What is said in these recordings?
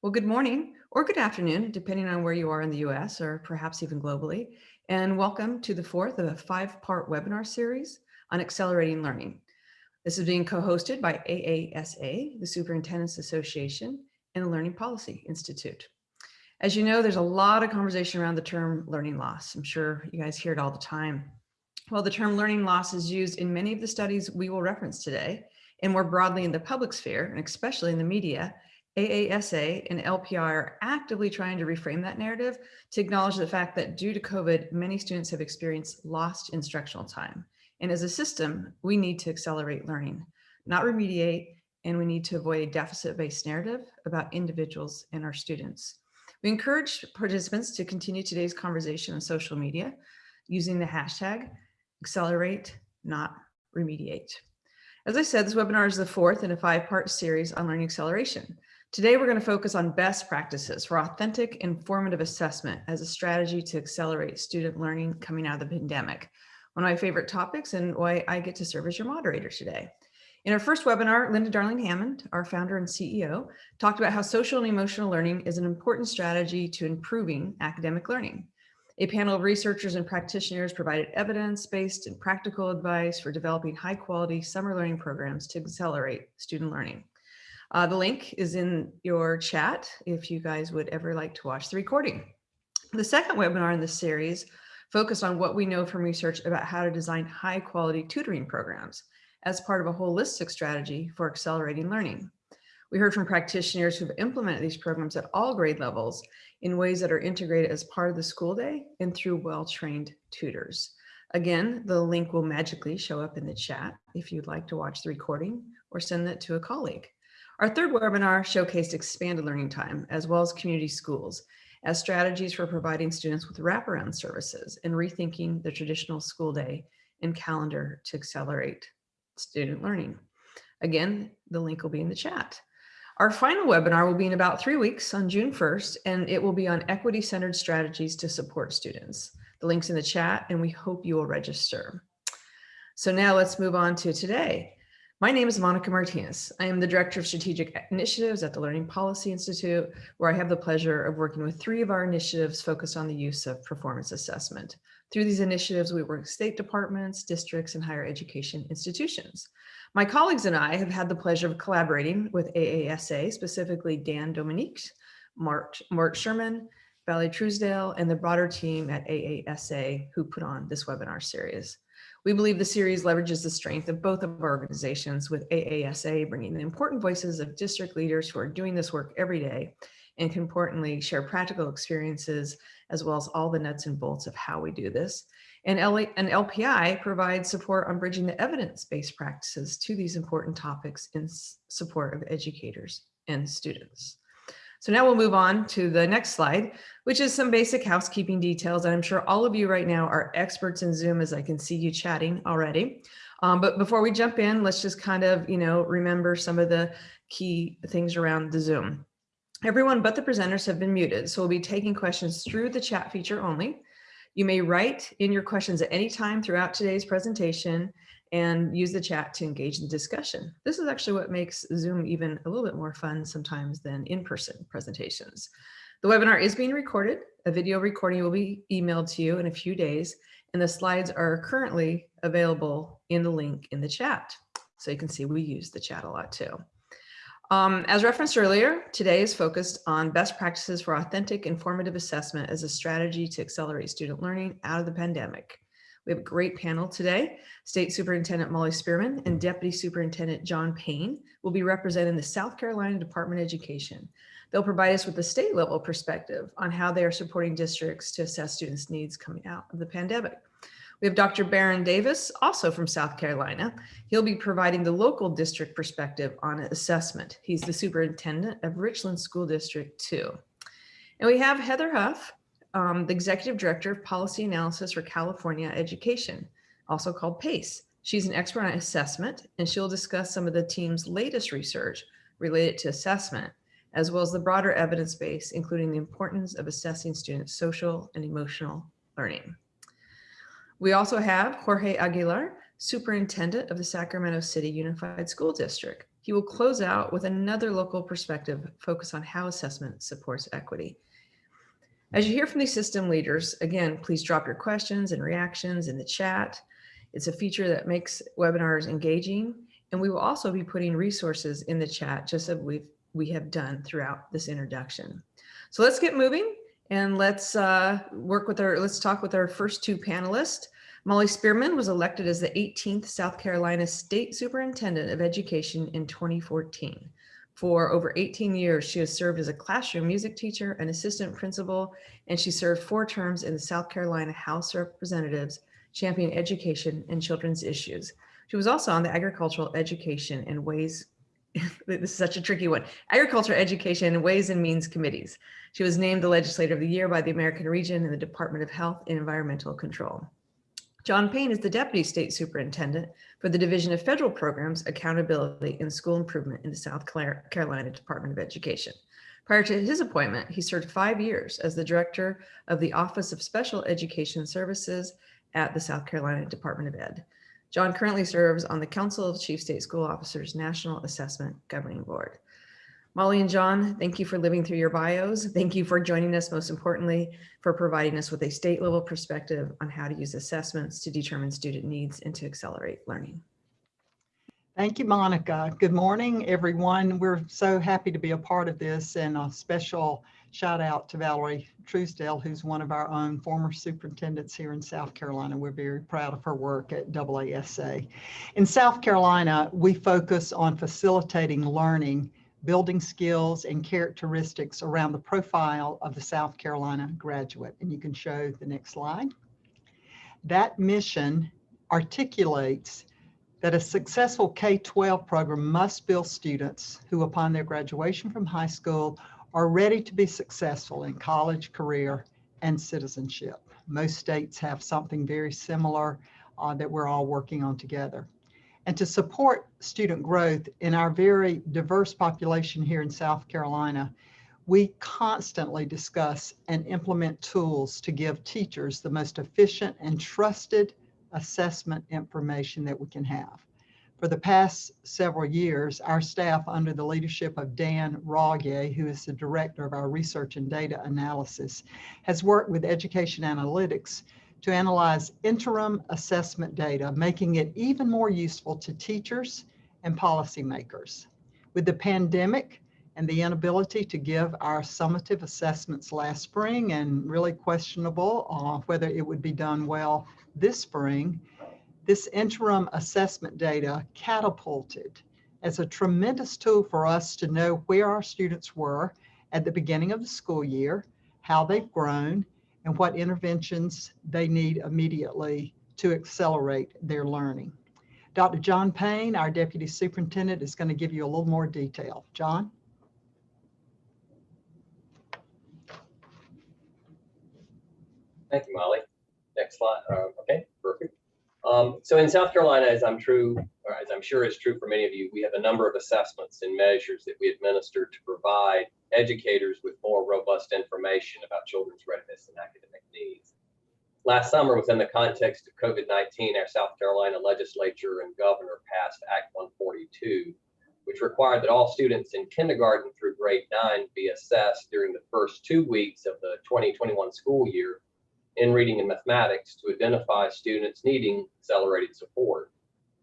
Well, good morning or good afternoon, depending on where you are in the US or perhaps even globally. And welcome to the fourth of a five-part webinar series on accelerating learning. This is being co-hosted by AASA, the Superintendent's Association, and the Learning Policy Institute. As you know, there's a lot of conversation around the term learning loss. I'm sure you guys hear it all the time. Well, the term learning loss is used in many of the studies we will reference today, and more broadly in the public sphere, and especially in the media, AASA and LPI are actively trying to reframe that narrative to acknowledge the fact that due to COVID, many students have experienced lost instructional time. And as a system, we need to accelerate learning, not remediate, and we need to avoid a deficit-based narrative about individuals and our students. We encourage participants to continue today's conversation on social media using the hashtag accelerate, not remediate. As I said, this webinar is the fourth in a five-part series on learning acceleration. Today, we're going to focus on best practices for authentic informative assessment as a strategy to accelerate student learning coming out of the pandemic. One of my favorite topics and why I get to serve as your moderator today. In our first webinar, Linda Darling Hammond, our founder and CEO, talked about how social and emotional learning is an important strategy to improving academic learning. A panel of researchers and practitioners provided evidence-based and practical advice for developing high quality summer learning programs to accelerate student learning. Uh, the link is in your chat if you guys would ever like to watch the recording. The second webinar in this series focused on what we know from research about how to design high quality tutoring programs as part of a holistic strategy for accelerating learning. We heard from practitioners who've implemented these programs at all grade levels in ways that are integrated as part of the school day and through well-trained tutors. Again, the link will magically show up in the chat if you'd like to watch the recording or send that to a colleague. Our third webinar showcased expanded learning time as well as community schools as strategies for providing students with wraparound services and rethinking the traditional school day and calendar to accelerate student learning. Again, the link will be in the chat. Our final webinar will be in about three weeks on June 1st, and it will be on equity-centered strategies to support students. The link's in the chat, and we hope you will register. So now let's move on to today. My name is Monica Martinez. I am the Director of Strategic Initiatives at the Learning Policy Institute, where I have the pleasure of working with three of our initiatives focused on the use of performance assessment. Through these initiatives, we work with state departments, districts, and higher education institutions. My colleagues and I have had the pleasure of collaborating with AASA, specifically Dan Domenech, Mark, Mark Sherman, Valerie Truesdale, and the broader team at AASA who put on this webinar series. We believe the series leverages the strength of both of our organizations with AASA bringing the important voices of district leaders who are doing this work every day and can importantly share practical experiences as well as all the nuts and bolts of how we do this. And, LA, and LPI provides support on bridging the evidence-based practices to these important topics in support of educators and students. So now we'll move on to the next slide, which is some basic housekeeping details. And I'm sure all of you right now are experts in Zoom as I can see you chatting already. Um, but before we jump in, let's just kind of, you know, remember some of the key things around the Zoom. Everyone but the presenters have been muted, so we'll be taking questions through the chat feature only. You may write in your questions at any time throughout today's presentation, and use the chat to engage in discussion. This is actually what makes Zoom even a little bit more fun sometimes than in-person presentations. The webinar is being recorded. A video recording will be emailed to you in a few days, and the slides are currently available in the link in the chat. So you can see we use the chat a lot too. Um, as referenced earlier, today is focused on best practices for authentic informative assessment as a strategy to accelerate student learning out of the pandemic. We have a great panel today. State Superintendent Molly Spearman and Deputy Superintendent John Payne will be representing the South Carolina Department of Education. They'll provide us with a state level perspective on how they are supporting districts to assess students' needs coming out of the pandemic. We have Dr. Baron Davis, also from South Carolina. He'll be providing the local district perspective on assessment. He's the superintendent of Richland School District 2. And we have Heather Hough, um, the Executive Director of Policy Analysis for California Education, also called PACE. She's an expert on assessment, and she'll discuss some of the team's latest research related to assessment, as well as the broader evidence base, including the importance of assessing students' social and emotional learning. We also have Jorge Aguilar, Superintendent of the Sacramento City Unified School District. He will close out with another local perspective focus on how assessment supports equity. As you hear from these system leaders, again, please drop your questions and reactions in the chat. It's a feature that makes webinars engaging, and we will also be putting resources in the chat just as we've, we have done throughout this introduction. So let's get moving and let's uh, work with our, let's talk with our first two panelists. Molly Spearman was elected as the 18th South Carolina State Superintendent of Education in 2014. For over 18 years, she has served as a classroom music teacher, an assistant principal, and she served four terms in the South Carolina House of Representatives, championing education and children's issues. She was also on the Agricultural Education and Ways, this is such a tricky one, Agriculture, Education, and Ways and Means Committees. She was named the Legislator of the Year by the American Legion and the Department of Health and Environmental Control. John Payne is the Deputy State Superintendent for the Division of Federal Programs, Accountability, and School Improvement in the South Carolina Department of Education. Prior to his appointment, he served five years as the Director of the Office of Special Education Services at the South Carolina Department of Ed. John currently serves on the Council of Chief State School Officers National Assessment Governing Board. Molly and John, thank you for living through your bios. Thank you for joining us, most importantly, for providing us with a state level perspective on how to use assessments to determine student needs and to accelerate learning. Thank you, Monica. Good morning, everyone. We're so happy to be a part of this and a special shout out to Valerie Truesdale, who's one of our own former superintendents here in South Carolina. We're very proud of her work at AASA. In South Carolina, we focus on facilitating learning building skills and characteristics around the profile of the South Carolina graduate. And you can show the next slide. That mission articulates that a successful K-12 program must build students who upon their graduation from high school are ready to be successful in college, career, and citizenship. Most states have something very similar uh, that we're all working on together and to support student growth in our very diverse population here in South Carolina, we constantly discuss and implement tools to give teachers the most efficient and trusted assessment information that we can have. For the past several years, our staff under the leadership of Dan Ralyea, who is the director of our research and data analysis, has worked with Education Analytics to analyze interim assessment data, making it even more useful to teachers and policymakers. With the pandemic and the inability to give our summative assessments last spring and really questionable uh, whether it would be done well this spring, this interim assessment data catapulted as a tremendous tool for us to know where our students were at the beginning of the school year, how they've grown, and what interventions they need immediately to accelerate their learning. Dr. John Payne, our Deputy Superintendent, is going to give you a little more detail. John? Thank you, Molly. Next slide. Uh, okay, perfect. Um, so in South Carolina, as I'm true, or as I'm sure is true for many of you, we have a number of assessments and measures that we administer to provide educators with more robust information about children's readiness and academic needs. Last summer, within the context of COVID-19, our South Carolina legislature and governor passed Act 142, which required that all students in kindergarten through grade nine be assessed during the first two weeks of the 2021 school year in reading and mathematics to identify students needing accelerated support.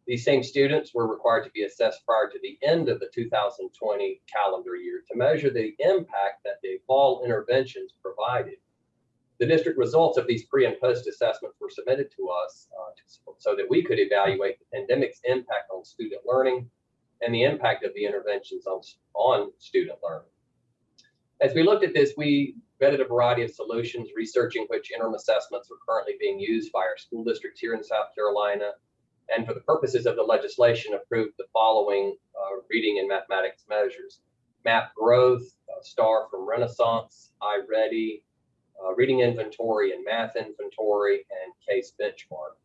These same students were required to be assessed prior to the end of the 2020 calendar year to measure the impact that the fall interventions provided. The district results of these pre and post assessments were submitted to us uh, to, so that we could evaluate the pandemic's impact on student learning and the impact of the interventions on, on student learning. As we looked at this, we vetted a variety of solutions, researching which interim assessments are currently being used by our school districts here in South Carolina, and for the purposes of the legislation, approved the following uh, reading and mathematics measures. Map growth, uh, STAR from Renaissance, iReady, uh, reading inventory and math inventory, and case benchmark,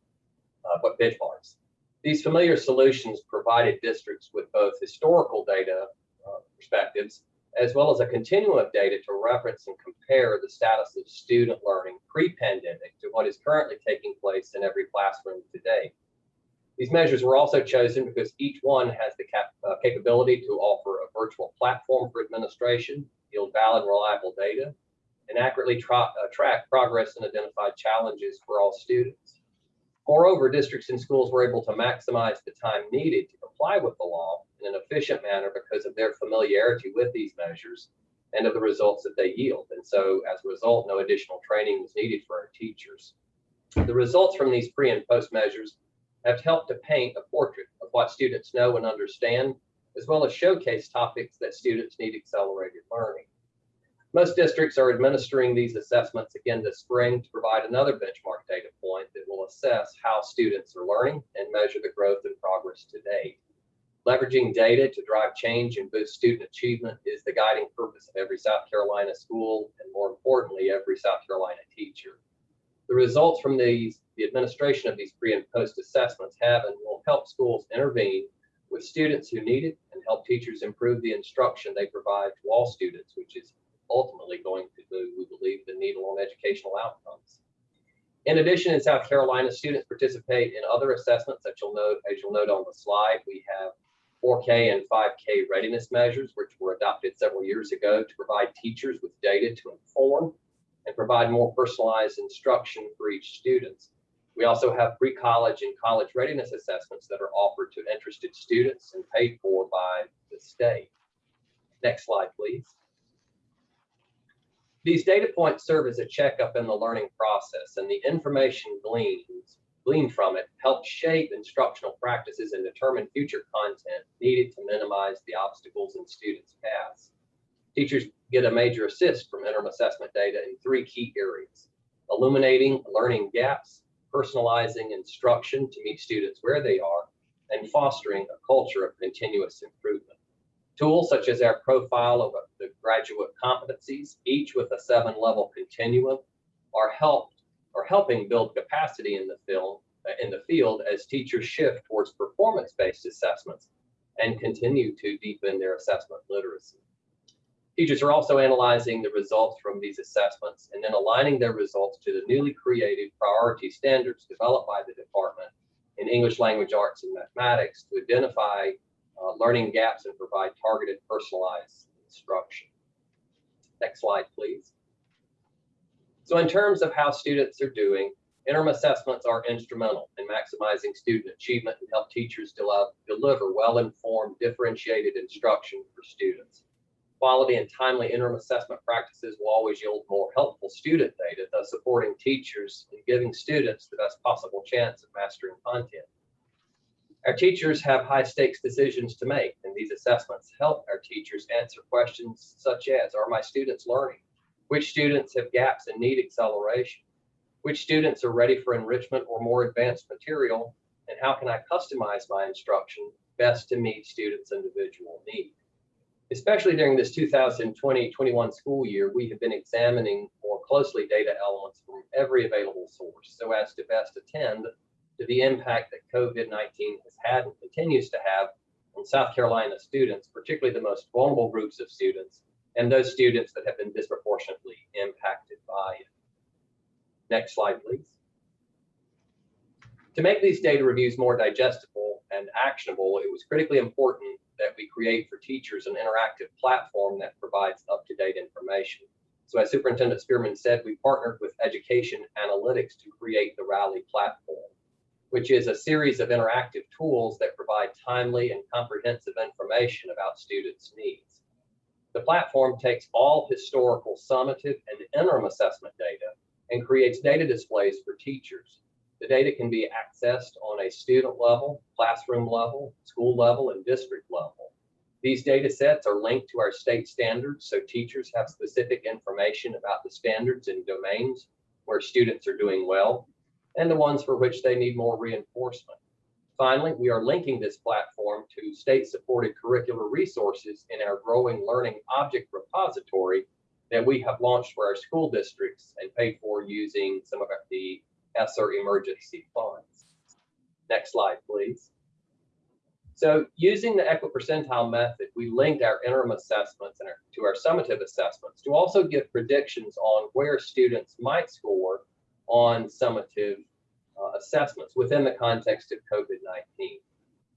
uh, but benchmarks. These familiar solutions provided districts with both historical data uh, perspectives as well as a continuum of data to reference and compare the status of student learning pre-pandemic to what is currently taking place in every classroom today. These measures were also chosen because each one has the cap, uh, capability to offer a virtual platform for administration, yield valid, and reliable data, and accurately uh, track progress and identify challenges for all students. Moreover, districts and schools were able to maximize the time needed to comply with the law in an efficient manner because of their familiarity with these measures and of the results that they yield. And so as a result, no additional training was needed for our teachers. The results from these pre and post measures have helped to paint a portrait of what students know and understand, as well as showcase topics that students need accelerated learning. Most districts are administering these assessments again this spring to provide another benchmark data point that will assess how students are learning and measure the growth and progress to date. Leveraging data to drive change and boost student achievement is the guiding purpose of every South Carolina school and more importantly, every South Carolina teacher. The results from these, the administration of these pre and post assessments have and will help schools intervene with students who need it and help teachers improve the instruction they provide to all students, which is ultimately going to move, we believe, the needle on educational outcomes. In addition, in South Carolina, students participate in other assessments that you'll note, as you'll note on the slide, we have 4K and 5K readiness measures, which were adopted several years ago to provide teachers with data to inform and provide more personalized instruction for each student. We also have pre-college and college readiness assessments that are offered to interested students and paid for by the state. Next slide, please. These data points serve as a checkup in the learning process and the information gleaned, gleaned from it helps shape instructional practices and determine future content needed to minimize the obstacles in students' paths. Teachers get a major assist from interim assessment data in three key areas, illuminating learning gaps, personalizing instruction to meet students where they are, and fostering a culture of continuous improvement. Tools such as our profile of the graduate competencies, each with a seven level continuum, are helped are helping build capacity in the field in the field as teachers shift towards performance-based assessments and continue to deepen their assessment literacy. Teachers are also analyzing the results from these assessments and then aligning their results to the newly created priority standards developed by the department in English language arts and mathematics to identify uh, learning gaps and provide targeted personalized instruction. Next slide, please. So in terms of how students are doing, interim assessments are instrumental in maximizing student achievement and help teachers deliver well-informed, differentiated instruction for students. Quality and timely interim assessment practices will always yield more helpful student data, thus supporting teachers and giving students the best possible chance of mastering content. Our teachers have high stakes decisions to make, and these assessments help our teachers answer questions such as, are my students learning? Which students have gaps and need acceleration? Which students are ready for enrichment or more advanced material? And how can I customize my instruction best to meet students' individual needs? Especially during this 2020-21 school year, we have been examining more closely data elements from every available source so as to best attend to the impact that COVID-19 has had and continues to have on South Carolina students, particularly the most vulnerable groups of students and those students that have been disproportionately impacted by it. Next slide, please. To make these data reviews more digestible and actionable, it was critically important that we create for teachers an interactive platform that provides up-to-date information. So as Superintendent Spearman said, we partnered with Education Analytics to create the Rally platform which is a series of interactive tools that provide timely and comprehensive information about students' needs. The platform takes all historical summative and interim assessment data and creates data displays for teachers. The data can be accessed on a student level, classroom level, school level, and district level. These data sets are linked to our state standards, so teachers have specific information about the standards and domains where students are doing well and the ones for which they need more reinforcement. Finally, we are linking this platform to state-supported curricular resources in our growing learning object repository that we have launched for our school districts and paid for using some of the ESSER emergency funds. Next slide, please. So using the equipercentile method, we linked our interim assessments and our, to our summative assessments to also give predictions on where students might score on summative uh, assessments within the context of COVID-19.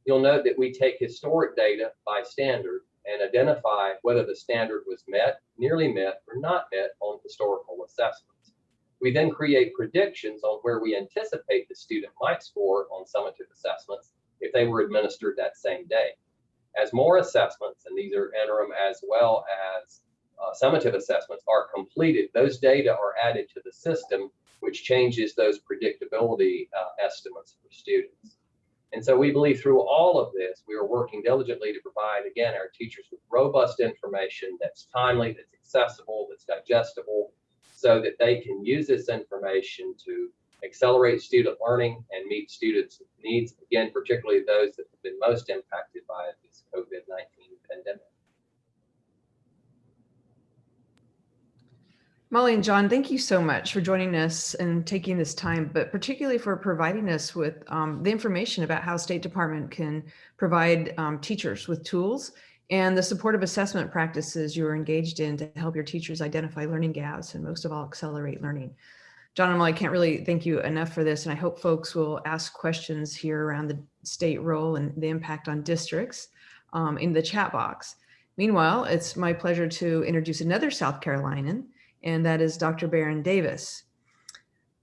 You'll note that we take historic data by standard and identify whether the standard was met, nearly met, or not met on historical assessments. We then create predictions on where we anticipate the student might score on summative assessments if they were administered that same day. As more assessments, and these are interim as well as uh, summative assessments are completed, those data are added to the system, which changes those predictability uh, estimates for students. And so we believe through all of this, we are working diligently to provide, again, our teachers with robust information that's timely, that's accessible, that's digestible, so that they can use this information to accelerate student learning and meet students' needs, again, particularly those that have been most impacted by this COVID-19 pandemic. Molly and John, thank you so much for joining us and taking this time, but particularly for providing us with um, the information about how State Department can provide um, teachers with tools and the supportive assessment practices you're engaged in to help your teachers identify learning gaps and most of all accelerate learning. John and Molly, I can't really thank you enough for this, and I hope folks will ask questions here around the state role and the impact on districts um, in the chat box. Meanwhile, it's my pleasure to introduce another South Carolinian, and that is Dr. Baron Davis.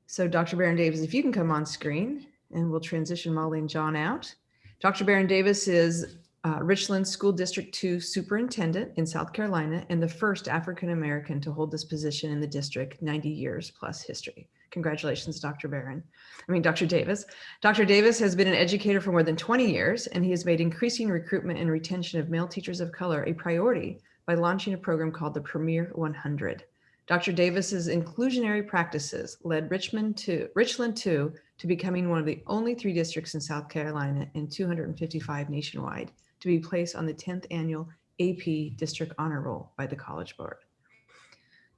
So Dr. Baron Davis, if you can come on screen and we'll transition Molly and John out. Dr. Baron Davis is uh, Richland School District 2 Superintendent in South Carolina and the first African-American to hold this position in the district 90 years plus history. Congratulations, Dr. Barron. I mean, Dr. Davis. Dr. Davis has been an educator for more than 20 years, and he has made increasing recruitment and retention of male teachers of color a priority by launching a program called the Premier 100. Dr. Davis's inclusionary practices led Richmond to Richland 2 to becoming one of the only three districts in South Carolina and 255 nationwide to be placed on the 10th annual AP District Honor Roll by the College Board.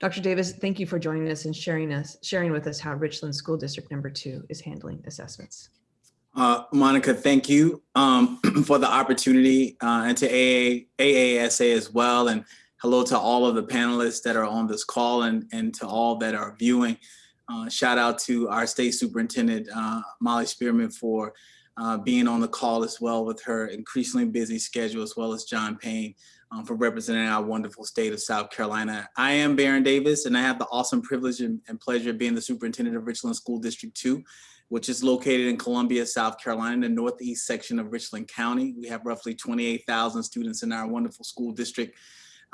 Dr. Davis, thank you for joining us and sharing us sharing with us how Richland School District number two is handling assessments. Uh, Monica, thank you um, for the opportunity uh, and to AA, AASA as well. And hello to all of the panelists that are on this call and, and to all that are viewing. Uh, shout out to our state superintendent, uh, Molly Spearman for uh, being on the call as well with her increasingly busy schedule, as well as John Payne um, for representing our wonderful state of South Carolina. I am Baron Davis and I have the awesome privilege and, and pleasure of being the superintendent of Richland School District 2 which is located in Columbia, South Carolina, the northeast section of Richland County. We have roughly 28,000 students in our wonderful school district.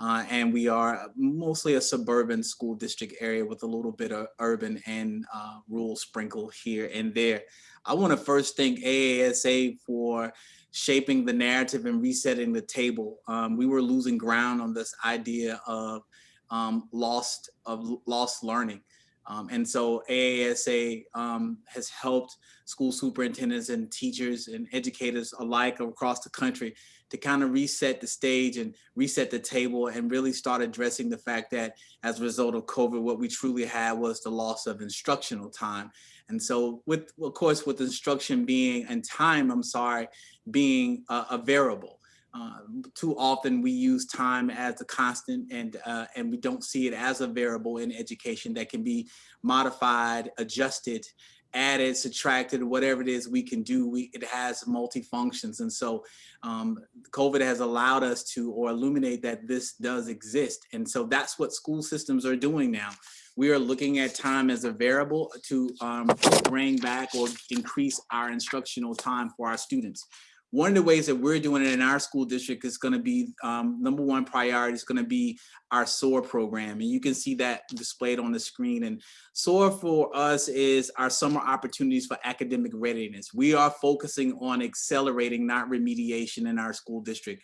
Uh, and we are mostly a suburban school district area with a little bit of urban and uh, rural sprinkle here and there. I want to first thank AASA for shaping the narrative and resetting the table. Um, we were losing ground on this idea of um, lost of lost learning. Um, and so AASA um, has helped school superintendents and teachers and educators alike across the country to kind of reset the stage and reset the table and really start addressing the fact that as a result of COVID, what we truly had was the loss of instructional time. And so with, of course, with instruction being and time, I'm sorry, being a, a variable. Uh, too often we use time as a constant and uh, and we don't see it as a variable in education that can be modified, adjusted, added, subtracted, whatever it is we can do, we, it has multi-functions. And so um, COVID has allowed us to or illuminate that this does exist. And so that's what school systems are doing now. We are looking at time as a variable to um, bring back or increase our instructional time for our students. One of the ways that we're doing it in our school district is going to be um, number one priority is going to be our SOAR program. And you can see that displayed on the screen. And SOAR for us is our summer opportunities for academic readiness. We are focusing on accelerating, not remediation in our school district.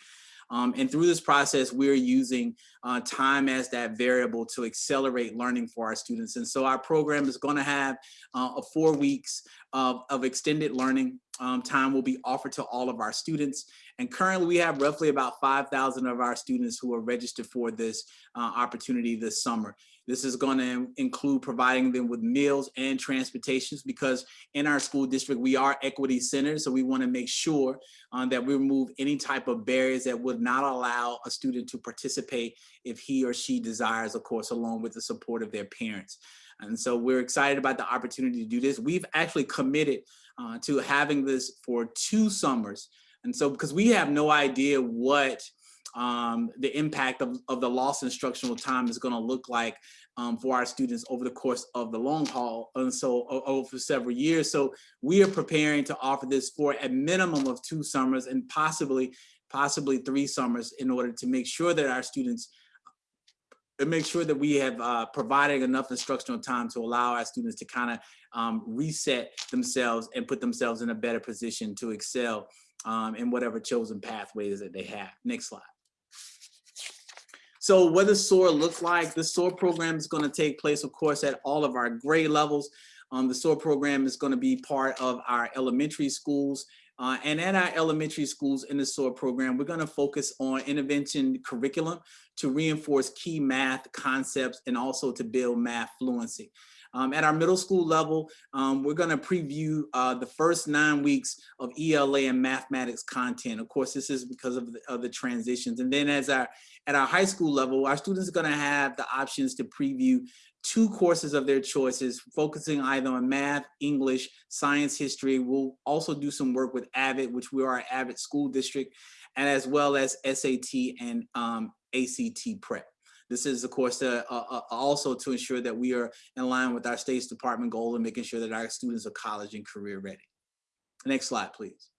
Um, and through this process, we're using uh, time as that variable to accelerate learning for our students. And so our program is gonna have uh, four weeks of, of extended learning um, time will be offered to all of our students. And currently we have roughly about 5,000 of our students who are registered for this uh, opportunity this summer. This is going to include providing them with meals and transportations because in our school district, we are equity centered. So we want to make sure um, that we remove any type of barriers that would not allow a student to participate if he or she desires, of course, along with the support of their parents. And so we're excited about the opportunity to do this. We've actually committed uh, to having this for two summers. And so because we have no idea what um, the impact of, of the lost instructional time is going to look like um, for our students over the course of the long haul and so over several years. So we are preparing to offer this for a minimum of two summers and possibly possibly three summers in order to make sure that our students and make sure that we have uh, provided enough instructional time to allow our students to kind of um, reset themselves and put themselves in a better position to excel um, in whatever chosen pathways that they have. Next slide. So what does SOAR look like? The SOAR program is going to take place, of course, at all of our grade levels. Um, the SOAR program is going to be part of our elementary schools. Uh, and at our elementary schools in the SOAR program, we're going to focus on intervention curriculum to reinforce key math concepts and also to build math fluency. Um, at our middle school level, um, we're going to preview uh, the first nine weeks of ELA and mathematics content. Of course, this is because of the, of the transitions. And then as our at our high school level, our students are going to have the options to preview two courses of their choices, focusing either on math, English, science, history. We'll also do some work with AVID, which we are an AVID school district, and as well as SAT and um, ACT prep. This is, of course, uh, uh, also to ensure that we are in line with our state's department goal and making sure that our students are college and career ready. Next slide, please.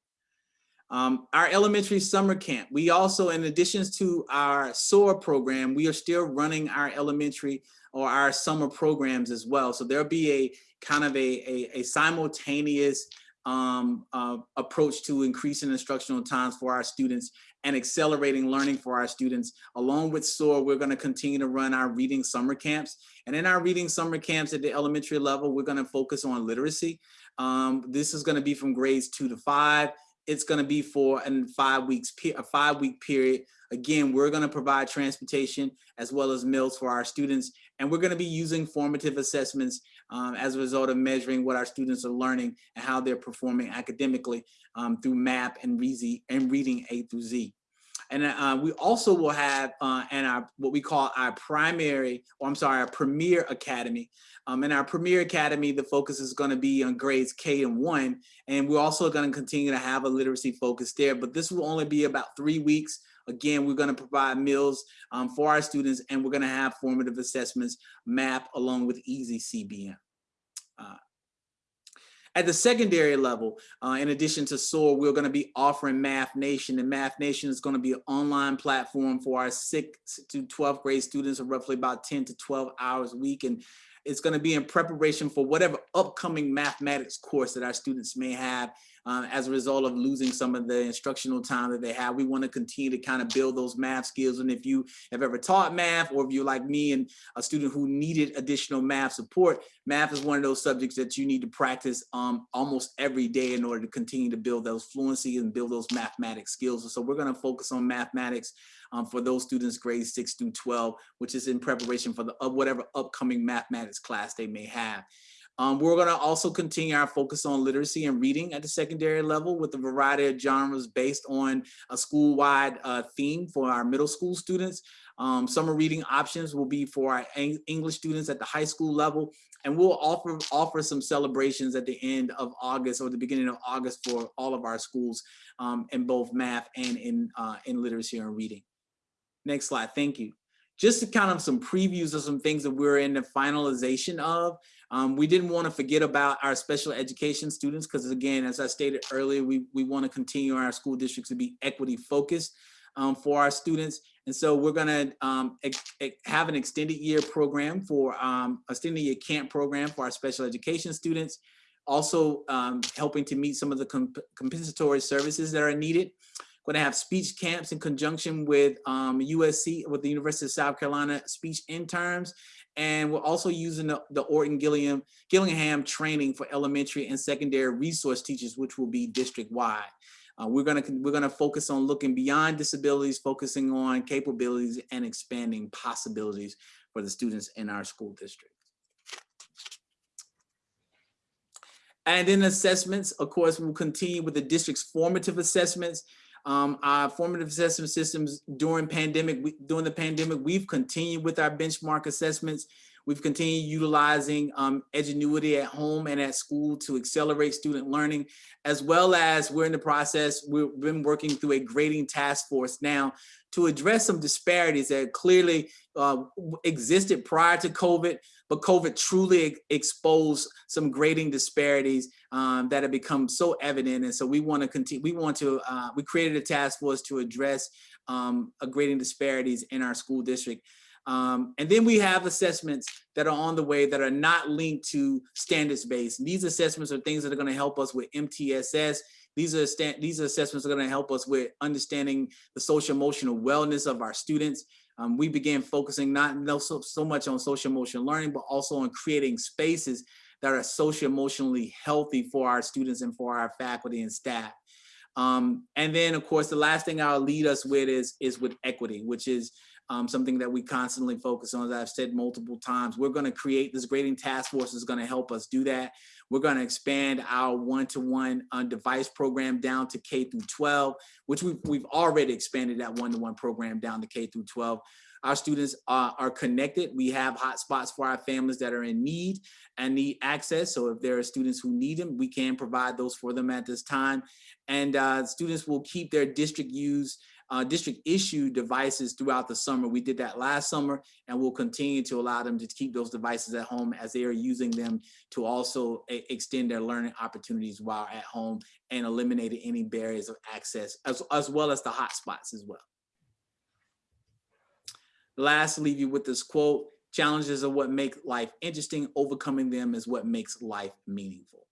Um, our elementary summer camp. We also, in addition to our SOAR program, we are still running our elementary or our summer programs as well. So there'll be a kind of a, a, a simultaneous um, uh, approach to increasing instructional times for our students and accelerating learning for our students. Along with SOAR, we're going to continue to run our reading summer camps. And in our reading summer camps at the elementary level, we're going to focus on literacy. Um, this is going to be from grades two to five. It's going to be for a five weeks, a five week period. Again, we're going to provide transportation as well as meals for our students. And we're going to be using formative assessments um, as a result of measuring what our students are learning and how they're performing academically um, through MAP and, and reading A through Z. And uh, we also will have uh, and our what we call our primary, or I'm sorry, our Premier Academy. Um, in our Premier Academy, the focus is going to be on grades K and one, and we're also going to continue to have a literacy focus there. But this will only be about three weeks. Again, we're going to provide meals um, for our students, and we're going to have formative assessments, MAP, along with Easy CBM. Uh, at the secondary level, uh, in addition to SOAR, we're going to be offering Math Nation, and Math Nation is going to be an online platform for our 6th to 12th grade students, of roughly about 10 to 12 hours a week. And it's going to be in preparation for whatever upcoming mathematics course that our students may have um, as a result of losing some of the instructional time that they have. We want to continue to kind of build those math skills. And if you have ever taught math, or if you're like me and a student who needed additional math support, math is one of those subjects that you need to practice um, almost every day in order to continue to build those fluency and build those mathematics skills. So we're going to focus on mathematics um, for those students grades 6 through 12, which is in preparation for the uh, whatever upcoming mathematics class they may have. Um, we're going to also continue our focus on literacy and reading at the secondary level with a variety of genres based on a school-wide uh, theme for our middle school students. Um, summer reading options will be for our English students at the high school level, and we'll offer offer some celebrations at the end of August or the beginning of August for all of our schools um, in both math and in uh, in literacy and reading. Next slide, thank you. Just to kind of some previews of some things that we're in the finalization of. Um, we didn't want to forget about our special education students because again, as I stated earlier, we, we want to continue our school districts to be equity focused um, for our students. And so we're going to um, have an extended year program for um, extended year camp program for our special education students. Also um, helping to meet some of the comp compensatory services that are needed. Going to have speech camps in conjunction with USC, um, with the University of South Carolina speech interns and we're also using the, the Orton Gillingham, Gillingham training for elementary and secondary resource teachers, which will be district wide. Uh, we're gonna we're gonna focus on looking beyond disabilities, focusing on capabilities and expanding possibilities for the students in our school district. And then assessments, of course, we'll continue with the district's formative assessments. Um, our formative assessment systems during pandemic, we- during the pandemic, we've continued with our benchmark assessments. We've continued utilizing um, Edgenuity at home and at school to accelerate student learning, as well as we're in the process, we've been working through a grading task force now to address some disparities that clearly uh, existed prior to COVID, but COVID truly exposed some grading disparities um, that have become so evident. And so we want to continue, we want to, uh, we created a task force to address um, grading disparities in our school district. Um, and then we have assessments that are on the way that are not linked to standards-based. These assessments are things that are going to help us with MTSS. These are these assessments are going to help us with understanding the social emotional wellness of our students. Um, we began focusing not so, so much on social emotional learning, but also on creating spaces that are social emotionally healthy for our students and for our faculty and staff. Um, and then, of course, the last thing I'll lead us with is is with equity, which is um, something that we constantly focus on. As I've said multiple times, we're going to create this grading task force is going to help us do that. We're going to expand our one-to-one uh, device program down to K through 12, which we've, we've already expanded that one-to-one program down to K through 12. Our students uh, are connected. We have hotspots for our families that are in need and need access. So if there are students who need them, we can provide those for them at this time. And uh, students will keep their district use uh, district issued devices throughout the summer. We did that last summer and we'll continue to allow them to keep those devices at home as they are using them to also extend their learning opportunities while at home and eliminating any barriers of access as, as well as the hotspots as well. Last, leave you with this quote, challenges are what make life interesting, overcoming them is what makes life meaningful.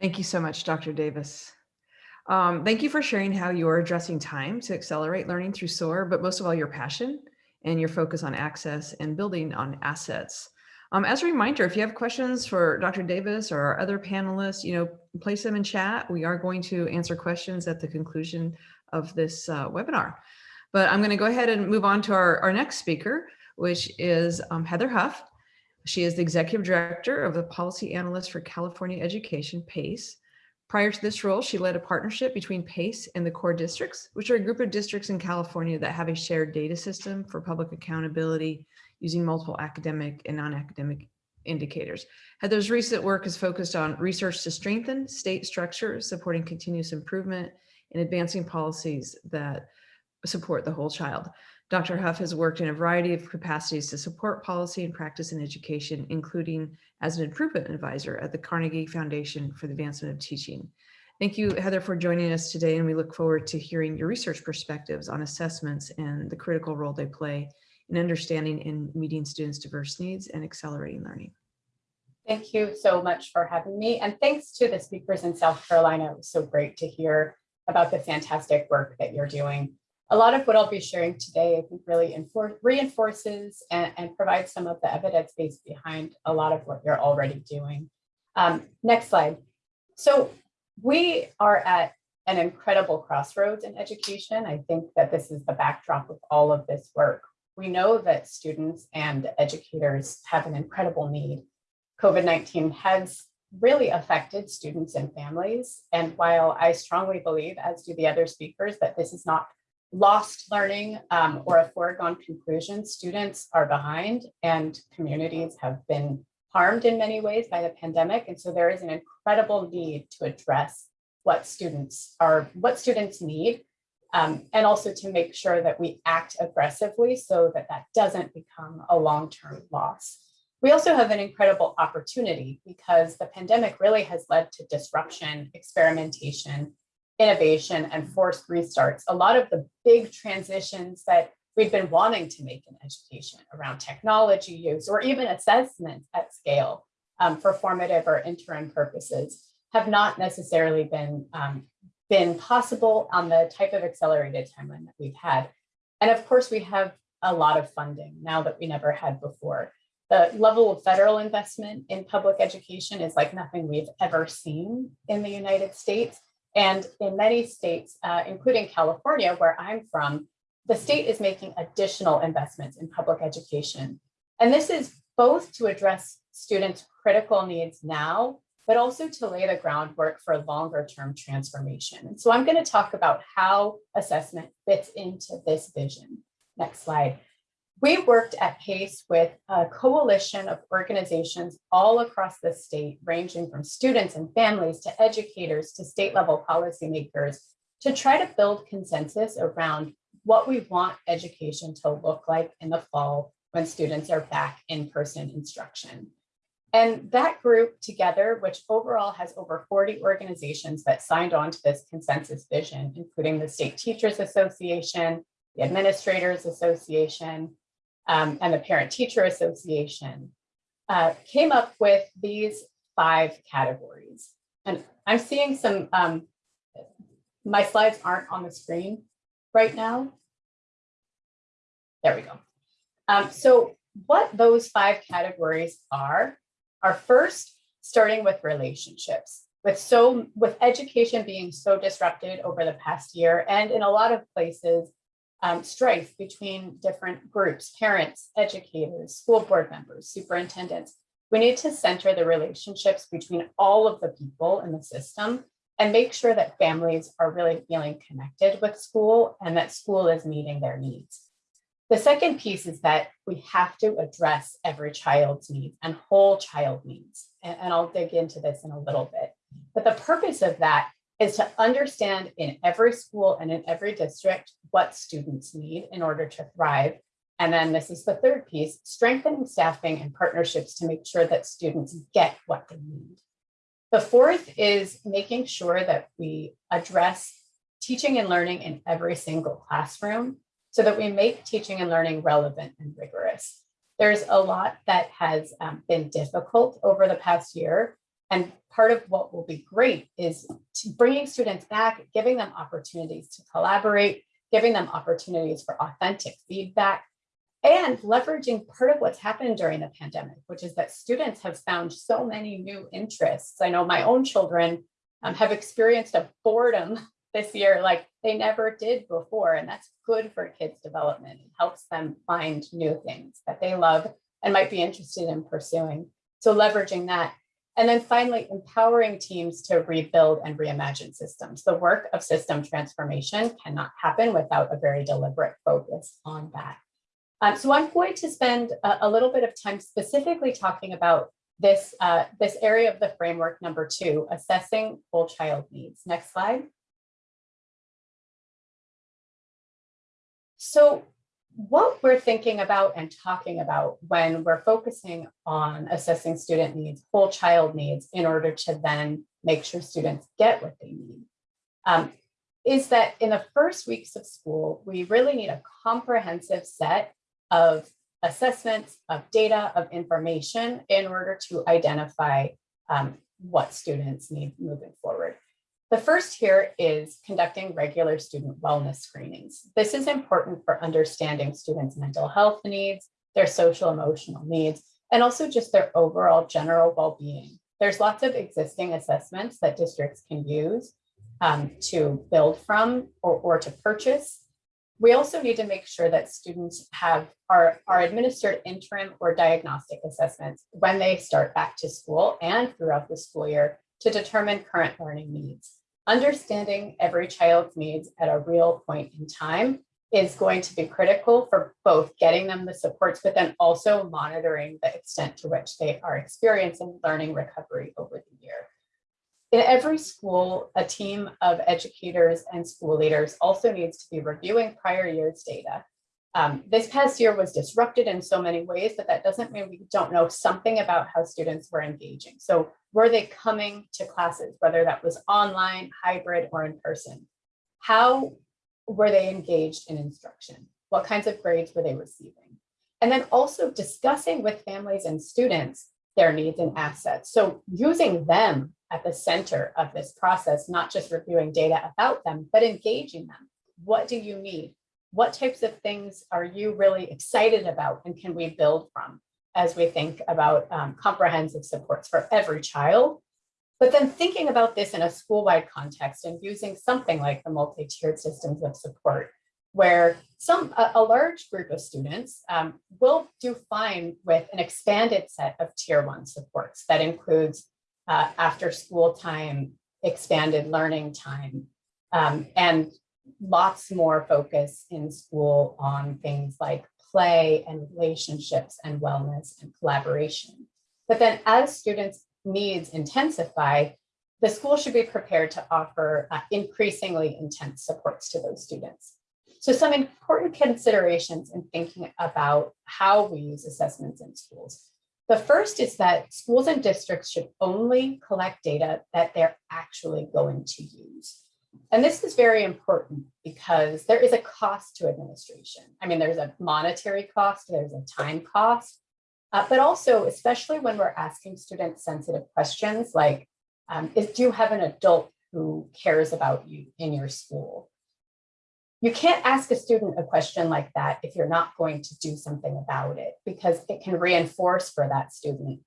Thank you so much, Dr. Davis. Um, thank you for sharing how you're addressing time to accelerate learning through SOAR, but most of all, your passion and your focus on access and building on assets. Um, as a reminder, if you have questions for Dr. Davis or our other panelists, you know, place them in chat. We are going to answer questions at the conclusion of this uh, webinar. But I'm going to go ahead and move on to our, our next speaker, which is um, Heather Hough. She is the Executive Director of the Policy Analyst for California Education, PACE. Prior to this role, she led a partnership between PACE and the core districts, which are a group of districts in California that have a shared data system for public accountability using multiple academic and non-academic indicators. Heather's recent work is focused on research to strengthen state structures, supporting continuous improvement and advancing policies that support the whole child. Dr. Hough has worked in a variety of capacities to support policy and practice in education, including as an improvement advisor at the Carnegie Foundation for the Advancement of Teaching. Thank you, Heather, for joining us today, and we look forward to hearing your research perspectives on assessments and the critical role they play in understanding and meeting students' diverse needs and accelerating learning. Thank you so much for having me. And thanks to the speakers in South Carolina. It was so great to hear about the fantastic work that you're doing. A lot of what I'll be sharing today, I think really reinforces and, and provides some of the evidence base behind a lot of what you're already doing. Um, next slide. So we are at an incredible crossroads in education. I think that this is the backdrop of all of this work. We know that students and educators have an incredible need. COVID-19 has really affected students and families. And while I strongly believe, as do the other speakers, that this is not lost learning um, or a foregone conclusion, students are behind and communities have been harmed in many ways by the pandemic. And so there is an incredible need to address what students are, what students need, um, and also to make sure that we act aggressively so that that doesn't become a long-term loss. We also have an incredible opportunity because the pandemic really has led to disruption, experimentation, innovation, and forced restarts. A lot of the big transitions that we've been wanting to make in education around technology use or even assessment at scale um, for formative or interim purposes have not necessarily been, um, been possible on the type of accelerated timeline that we've had. And of course, we have a lot of funding now that we never had before. The level of federal investment in public education is like nothing we've ever seen in the United States. And in many states, uh, including California, where I'm from, the state is making additional investments in public education. And this is both to address students' critical needs now, but also to lay the groundwork for longer term transformation. So I'm going to talk about how assessment fits into this vision. Next slide. We worked at PACE with a coalition of organizations all across the state, ranging from students and families to educators to state level policymakers to try to build consensus around what we want education to look like in the fall when students are back in person instruction. And that group together, which overall has over 40 organizations that signed on to this consensus vision, including the State Teachers Association, the Administrators Association, um, and the Parent Teacher Association, uh, came up with these five categories. And I'm seeing some, um, my slides aren't on the screen right now. There we go. Um, so what those five categories are, are first starting with relationships. With so with education being so disrupted over the past year and in a lot of places, um, strife between different groups, parents, educators, school board members, superintendents. We need to center the relationships between all of the people in the system and make sure that families are really feeling connected with school and that school is meeting their needs. The second piece is that we have to address every child's needs and whole child needs. And, and I'll dig into this in a little bit. But the purpose of that is to understand in every school and in every district what students need in order to thrive. And then this is the third piece, strengthening staffing and partnerships to make sure that students get what they need. The fourth is making sure that we address teaching and learning in every single classroom so that we make teaching and learning relevant and rigorous. There's a lot that has um, been difficult over the past year. And part of what will be great is bringing students back, giving them opportunities to collaborate, giving them opportunities for authentic feedback, and leveraging part of what's happened during the pandemic, which is that students have found so many new interests. I know my own children um, have experienced a boredom this year like they never did before. And that's good for kids' development. It helps them find new things that they love and might be interested in pursuing. So leveraging that. And then finally, empowering teams to rebuild and reimagine systems. The work of system transformation cannot happen without a very deliberate focus on that. Um, so I'm going to spend a, a, little bit of time specifically talking about this, uh, this area of the framework number two, assessing whole child needs. Next slide. So what we're thinking about and talking about when we're focusing on assessing student needs, whole child needs, in order to then make sure students get what they need, um, is that in the first weeks of school, we really need a comprehensive set of assessments, of data, of information in order to identify um, what students need moving forward. The first here is conducting regular student wellness screenings. This is important for understanding students' mental health needs, their social emotional needs, and also just their overall general well-being. There's lots of existing assessments that districts can use um, to build from or, or to purchase. We also need to make sure that students have are, are administered interim or diagnostic assessments when they start back to school and throughout the school year to determine current learning needs. Understanding every child's needs at a real point in time is going to be critical for both getting them the supports, but then also monitoring the extent to which they are experiencing learning recovery over the year. In every school, a team of educators and school leaders also needs to be reviewing prior year's data um, this past year was disrupted in so many ways, but that doesn't mean we don't know something about how students were engaging. So were they coming to classes, whether that was online, hybrid, or in person? How were they engaged in instruction? What kinds of grades were they receiving? And then also discussing with families and students their needs and assets. So using them at the center of this process, not just reviewing data about them, but engaging them. What do you need? What types of things are you really excited about and can we build from as we think about um, comprehensive supports for every child? But then thinking about this in a school-wide context and using something like the multi-tiered systems of support, where some a, a large group of students um, will do fine with an expanded set of tier one supports that includes uh, after school time, expanded learning time, um, and lots more focus in school on things like play and relationships and wellness and collaboration. But then as students' needs intensify, the school should be prepared to offer uh, increasingly intense supports to those students. So some important considerations in thinking about how we use assessments in schools. The first is that schools and districts should only collect data that they're actually going to use. And this is very important because there is a cost to administration. I mean, there's a monetary cost, there's a time cost, uh, but also, especially when we're asking students sensitive questions like, um, is, do you have an adult who cares about you in your school? You can't ask a student a question like that if you're not going to do something about it because it can reinforce for that student.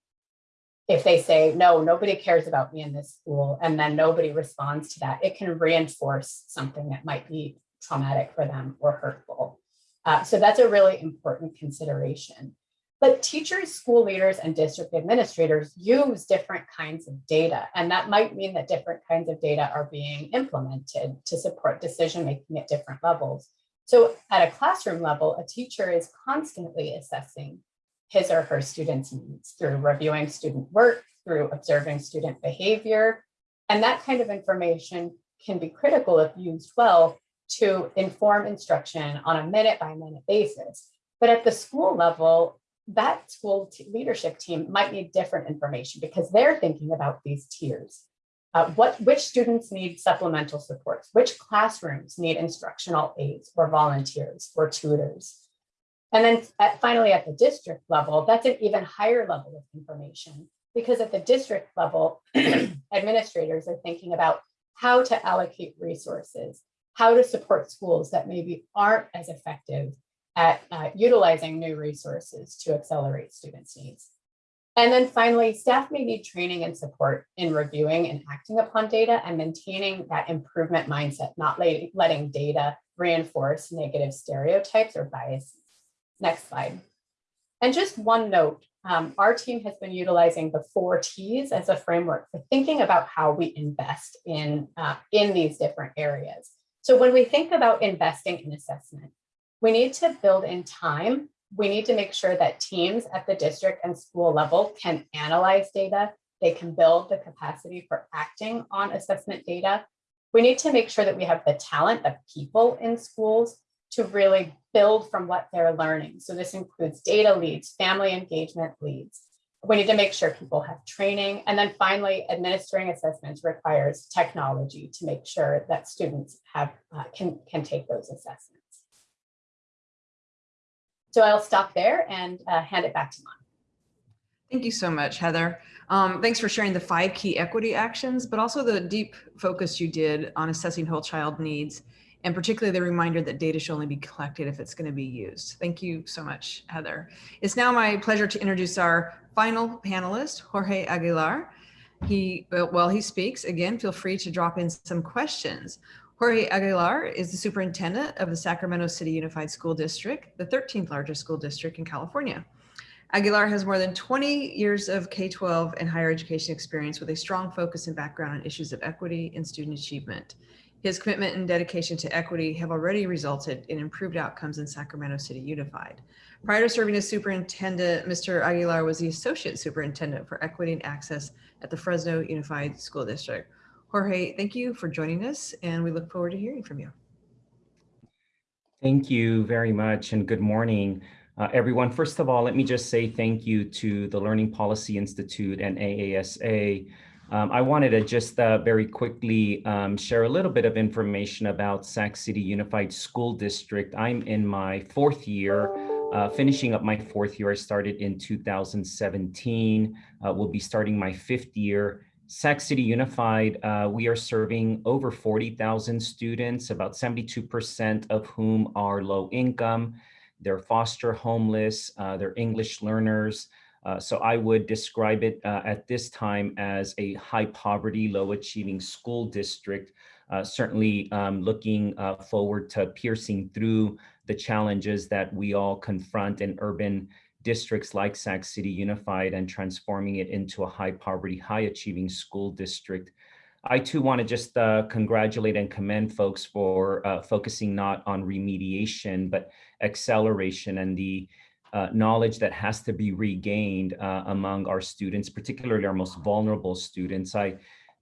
If they say, no, nobody cares about me in this school, and then nobody responds to that, it can reinforce something that might be traumatic for them or hurtful. Uh, so that's a really important consideration. But teachers, school leaders, and district administrators use different kinds of data. And that might mean that different kinds of data are being implemented to support decision-making at different levels. So at a classroom level, a teacher is constantly assessing his or her students' needs through reviewing student work, through observing student behavior. And that kind of information can be critical if used well to inform instruction on a minute by minute basis. But at the school level, that school leadership team might need different information because they're thinking about these tiers. Uh, what, which students need supplemental supports? Which classrooms need instructional aides or volunteers or tutors? And then at, finally at the district level, that's an even higher level of information because at the district level, administrators are thinking about how to allocate resources, how to support schools that maybe aren't as effective at uh, utilizing new resources to accelerate students' needs. And then finally, staff may need training and support in reviewing and acting upon data and maintaining that improvement mindset, not letting data reinforce negative stereotypes or biases. Next slide. And just one note, um, our team has been utilizing the four T's as a framework for thinking about how we invest in, uh, in these different areas. So when we think about investing in assessment, we need to build in time. We need to make sure that teams at the district and school level can analyze data. They can build the capacity for acting on assessment data. We need to make sure that we have the talent of people in schools to really build from what they're learning. So this includes data leads, family engagement leads. We need to make sure people have training. And then finally, administering assessments requires technology to make sure that students have uh, can, can take those assessments. So I'll stop there and uh, hand it back to Mon. Thank you so much, Heather. Um, thanks for sharing the five key equity actions, but also the deep focus you did on assessing whole child needs, and particularly the reminder that data should only be collected if it's going to be used. Thank you so much, Heather. It's now my pleasure to introduce our final panelist, Jorge Aguilar. He, while he speaks, again, feel free to drop in some questions. Jorge Aguilar is the superintendent of the Sacramento City Unified School District, the 13th largest school district in California. Aguilar has more than 20 years of K-12 and higher education experience with a strong focus and background on issues of equity and student achievement. His commitment and dedication to equity have already resulted in improved outcomes in Sacramento City Unified. Prior to serving as superintendent, Mr. Aguilar was the associate superintendent for equity and access at the Fresno Unified School District. Jorge, thank you for joining us and we look forward to hearing from you. Thank you very much and good morning, uh, everyone. First of all, let me just say thank you to the Learning Policy Institute and AASA. Um, I wanted to just uh, very quickly um, share a little bit of information about Sac City Unified School District. I'm in my fourth year, uh, finishing up my fourth year. I started in 2017. Uh, we'll be starting my fifth year. Sac City Unified, uh, we are serving over 40,000 students, about 72% of whom are low income. They're foster homeless, uh, they're English learners. Uh, so I would describe it uh, at this time as a high poverty, low achieving school district. uh, certainly um, looking uh, forward to piercing through the challenges that we all confront in urban districts like Sac City Unified and transforming it into a high poverty, high achieving school district. I too want to just uh, congratulate and commend folks for uh, focusing not on remediation, but acceleration and the uh, knowledge that has to be regained uh, among our students, particularly our most vulnerable students. I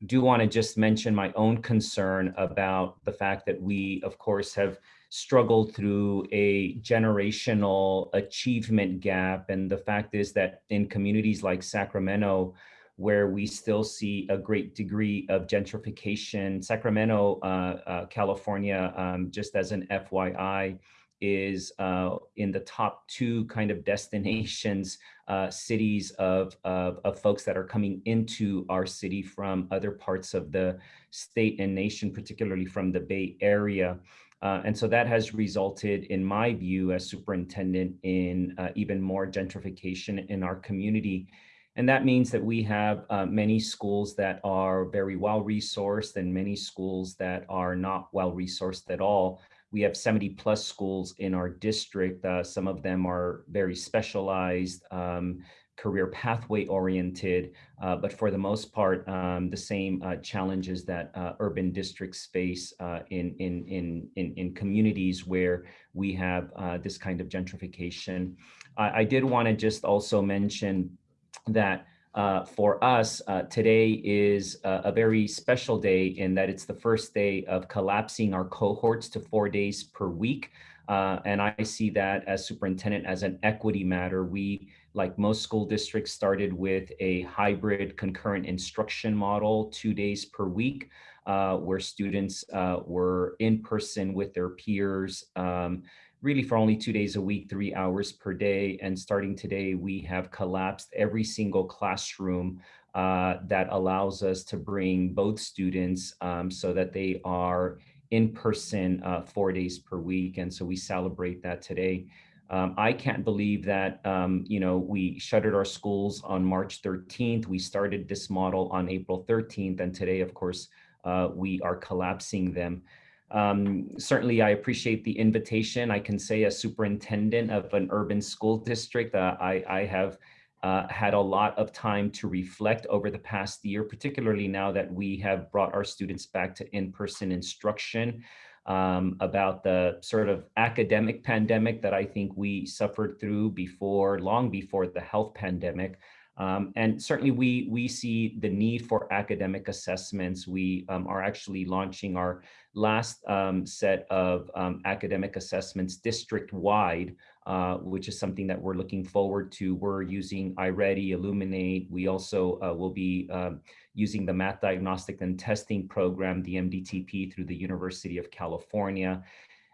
do want to just mention my own concern about the fact that we, of course, have struggled through a generational achievement gap. And the fact is that in communities like Sacramento, where we still see a great degree of gentrification, Sacramento, uh, uh, California, um, just as an FYI, is uh, in the top two kind of destinations, uh, cities of, of, of, folks that are coming into our city from other parts of the state and nation, particularly from the Bay Area. Uh, and so that has resulted, in my view, as superintendent, in uh, even more gentrification in our community. And that means that we have uh, many schools that are very well resourced and many schools that are not well resourced at all. We have 70 plus schools in our district. Uh, some of them are very specialized, um, career pathway oriented, uh, but for the most part, um, the same uh, challenges that uh, urban districts face uh, in, in, in, in, in, communities where we have uh, this kind of gentrification. I, I did want to just also mention that uh, for us, uh, today is a, a, very special day in that it's the first day of collapsing our cohorts to four days per week. Uh, and I see that as superintendent as an equity matter. We, like most school districts, started with a hybrid concurrent instruction model, two days per week, uh, where students uh, were in person with their peers. Um, really for only two days a week, three hours per day. And starting today, we have collapsed every single classroom uh, that allows us to bring both students um, so that they are in person uh, four days per week. And so we celebrate that today. Um, I can't believe that, um, you know, we shuttered our schools on March 13th. We started this model on April 13th. And today, of course, uh, we are collapsing them. Um, certainly, I appreciate the invitation. I can say as superintendent of an urban school district, uh, I, I, have uh, had a lot of time to reflect over the past year, particularly now that we have brought our students back to in-person instruction um, about the sort of academic pandemic that I think we suffered through before, long before the health pandemic. Um, and certainly we, we see the need for academic assessments. We um, are actually launching our last um, set of um, academic assessments district-wide, uh, which is something that we're looking forward to. We're using iReady, Illuminate. We also uh, will be um, using the Math Diagnostic and Testing Program, the MDTP, through the University of California.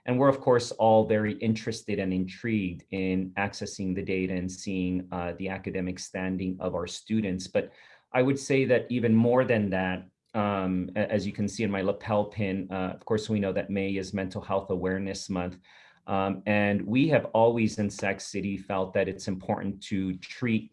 And we're, of course, all very interested and intrigued in accessing the data and seeing uh, the academic standing of our students. But I would say that even more than that, um, as you can see in my lapel pin, uh, of course, we know that May is Mental Health Awareness Month. Um, and we have always in Sac City felt that it's important to treat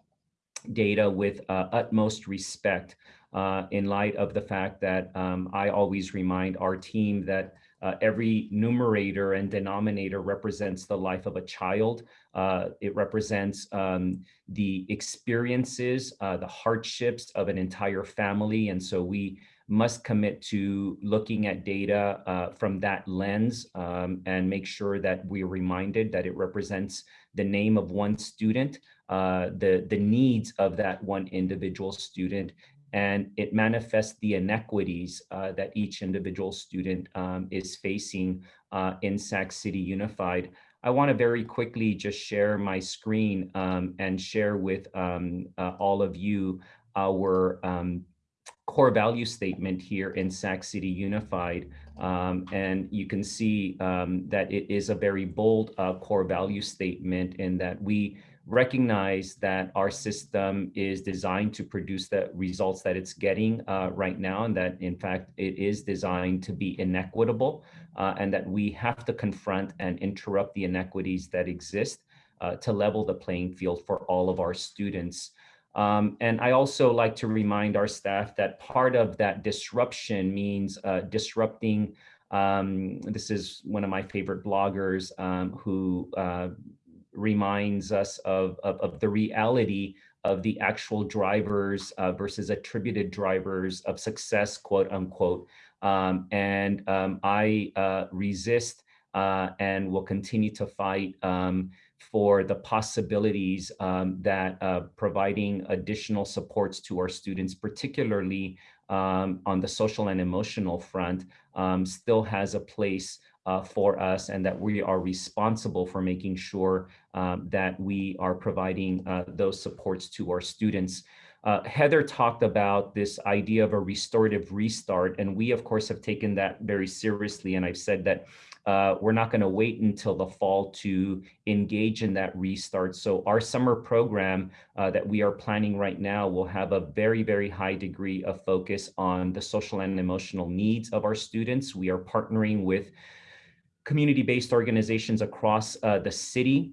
data with uh, utmost respect uh, in light of the fact that um, I always remind our team that uh, every numerator and denominator represents the life of a child. Uh, it represents um, the experiences, uh, the hardships of an entire family. And so we must commit to looking at data uh, from that lens um, and make sure that we're reminded that it represents the name of one student, uh, the, the needs of that one individual student, and it manifests the inequities uh, that each individual student um, is facing uh, in Sac City Unified. I want to very quickly just share my screen um, and share with um, uh, all of you our um, core value statement here in Sac City Unified. Um, and you can see um, that it is a very bold uh, core value statement in that we recognize that our system is designed to produce the results that it's getting uh, right now, and that in fact it is designed to be inequitable, uh, and that we have to confront and interrupt the inequities that exist uh, to level the playing field for all of our students. Um, and I also like to remind our staff that part of that disruption means uh, disrupting. Um, this is one of my favorite bloggers um, who uh, reminds us of, of, of, the reality of the actual drivers uh, versus attributed drivers of success, quote unquote. Um, and um, I uh, resist uh, and will continue to fight um, for the possibilities um, that uh, providing additional supports to our students, particularly um, on the social and emotional front, um, still has a place uh, for us and that we are responsible for making sure um, that we are providing uh, those supports to our students. Uh, Heather talked about this idea of a restorative restart, and we of course have taken that very seriously. And I've said that uh, we're not going to wait until the fall to engage in that restart. So our summer program uh, that we are planning right now will have a very, very high degree of focus on the social and emotional needs of our students. We are partnering with community-based organizations across uh, the city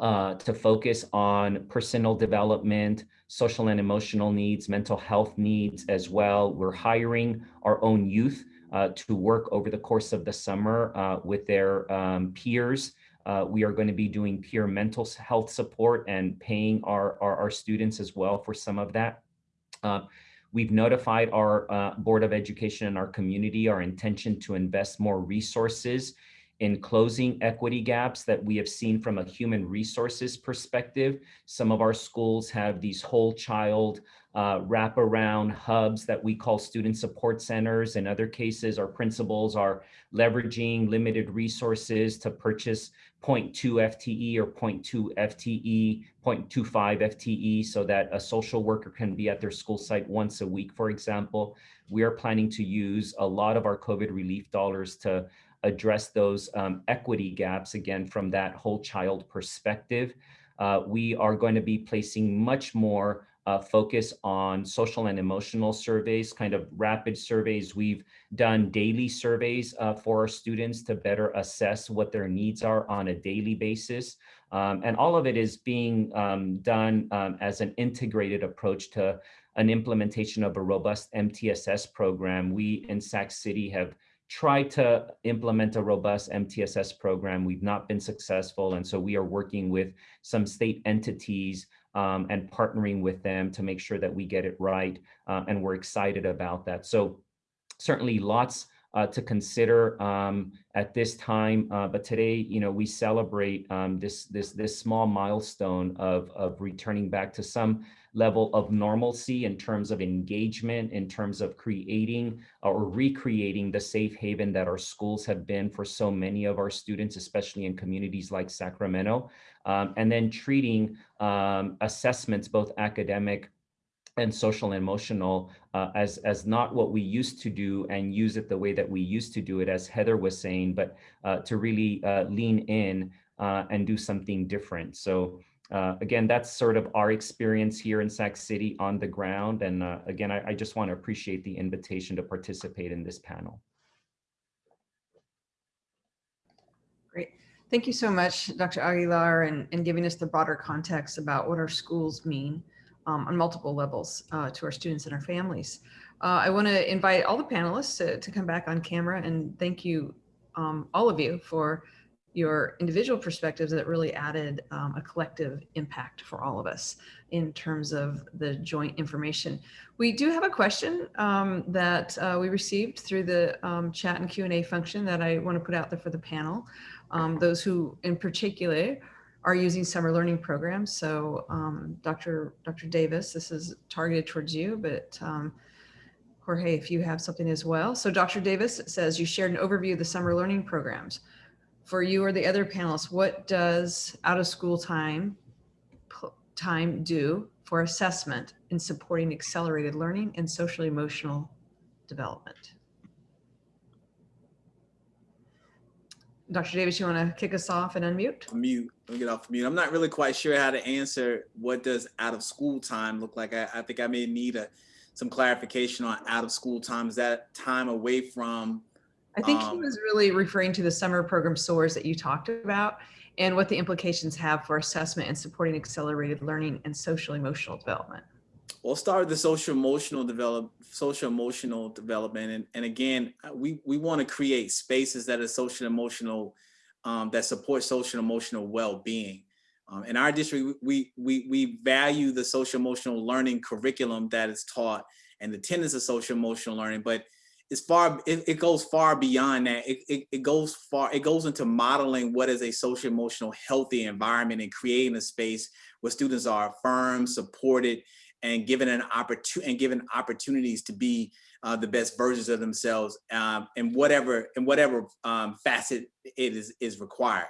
uh, to focus on personal development, social and emotional needs, mental health needs as well. We're hiring our own youth uh, to work over the course of the summer uh, with their um, peers. Uh, we are going to be doing peer mental health support and paying our, our, our students as well for some of that. Uh, we've notified our uh, Board of Education and our community our intention to invest more resources in closing equity gaps that we have seen from a human resources perspective. Some of our schools have these whole child uh, wraparound hubs that we call student support centers. In other cases, our principals are leveraging limited resources to purchase 0.2 FTE or 0.2 FTE, 0.25 FTE so that a social worker can be at their school site once a week, for example. We are planning to use a lot of our COVID relief dollars to address those um, equity gaps, again, from that whole child perspective. Uh, we are going to be placing much more uh, focus on social and emotional surveys, kind of rapid surveys. We've done daily surveys uh, for our students to better assess what their needs are on a daily basis. Um, and all of it is being um, done um, as an integrated approach to an implementation of a robust MTSS program. We in Sac City have tried to implement a robust MTSS program. We've not been successful. And so we are working with some state entities um, and partnering with them to make sure that we get it right. Uh, and we're excited about that. So certainly lots uh, to consider um, at this time. Uh, but today, you know, we celebrate um, this this this small milestone of of returning back to some level of normalcy in terms of engagement, in terms of creating or recreating the safe haven that our schools have been for so many of our students, especially in communities like Sacramento, um, and then treating um, assessments, both academic and social and emotional uh, as as not what we used to do and use it the way that we used to do it as heather was saying but uh, to really uh, lean in uh, and do something different so uh, again that's sort of our experience here in sac city on the ground and uh, again I, I just want to appreciate the invitation to participate in this panel Great. Thank you so much, Dr. Aguilar, and, and giving us the broader context about what our schools mean um, on multiple levels uh, to our students and our families. Uh, I want to invite all the panelists to, to, come back on camera and thank you, um, all of you, for your individual perspectives that really added um, a collective impact for all of us in terms of the joint information. We do have a question um, that uh, we received through the um, chat and Q&A function that I want to put out there for the panel. Um, those who in particular are using summer learning programs. So um, Dr. Dr. Davis, this is targeted towards you, but um, Jorge, if you have something as well. So Dr. Davis says you shared an overview of the summer learning programs. For you or the other panelists, what does out of school time time do for assessment in supporting accelerated learning and social emotional development? Dr. Davis, you want to kick us off and unmute? Mute. Let me get off mute. I'm not really quite sure how to answer what does out of school time look like. I, I think I may need a, some clarification on out of school time. Is that time away from? I think um, he was really referring to the summer program SOARs that you talked about and what the implications have for assessment and supporting accelerated learning and social emotional development. We'll start with the social emotional develop, social emotional development. And, and again, we, we want to create spaces that are social emotional, um, that support social emotional well-being. Um, in our district, we, we, we value the social emotional learning curriculum that is taught and the tenets of social emotional learning, but it's far, it, it goes far beyond that. It, it, it goes far, it goes into modeling what is a social emotional healthy environment and creating a space where students are affirmed, supported, and given an opportunity and given opportunities to be uh, the best versions of themselves um, in whatever in whatever um, facet it is is required.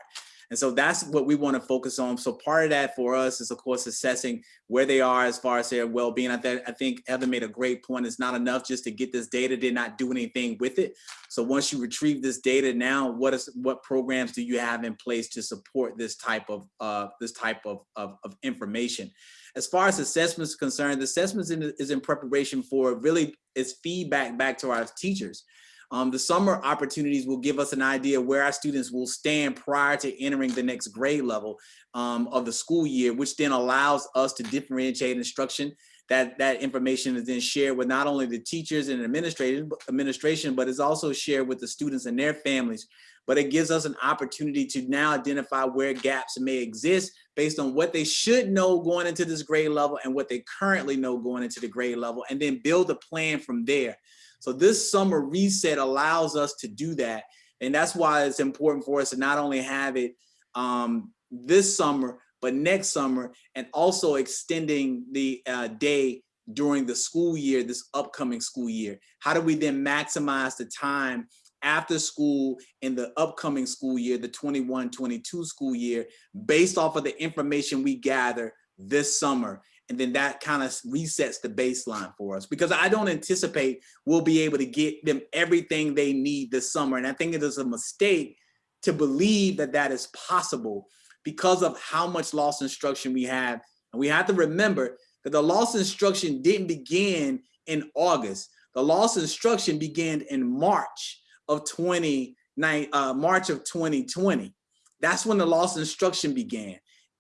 And so that's what we want to focus on. So part of that for us is, of course, assessing where they are as far as their well-being. I, th I think Heather made a great point. It's not enough just to get this data, did not do anything with it. So once you retrieve this data, now what is what programs do you have in place to support this type of uh, this type of, of, of information? As far as assessments concerned, the assessments in, is in preparation for really its feedback back to our teachers. Um, the summer opportunities will give us an idea where our students will stand prior to entering the next grade level um, of the school year, which then allows us to differentiate instruction. That, that information is then shared with not only the teachers and administration, administration, but is also shared with the students and their families. But it gives us an opportunity to now identify where gaps may exist based on what they should know going into this grade level and what they currently know going into the grade level, and then build a plan from there. So this summer reset allows us to do that. And that's why it's important for us to not only have it um, this summer, but next summer, and also extending the uh, day during the school year, this upcoming school year. How do we then maximize the time after school in the upcoming school year, the 21-22 school year, based off of the information we gather this summer and then that kind of resets the baseline for us because I don't anticipate we'll be able to get them everything they need this summer. And I think it is a mistake to believe that that is possible because of how much lost instruction we have. And we have to remember that the lost instruction didn't begin in August. The lost instruction began in March of 29, uh, March of 2020. That's when the lost instruction began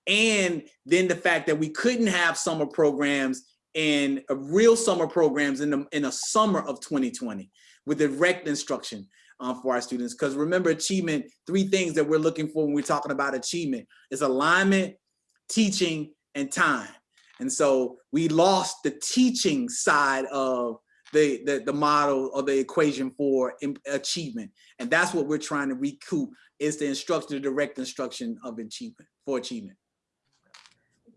and then the fact that we couldn't have summer programs and uh, real summer programs in the in a summer of 2020 with direct instruction um, for our students. Because remember, achievement, three things that we're looking for when we're talking about achievement is alignment, teaching, and time. And so we lost the teaching side of the, the, the model or the equation for achievement. And that's what we're trying to recoup is the instruction, the direct instruction of achievement, for achievement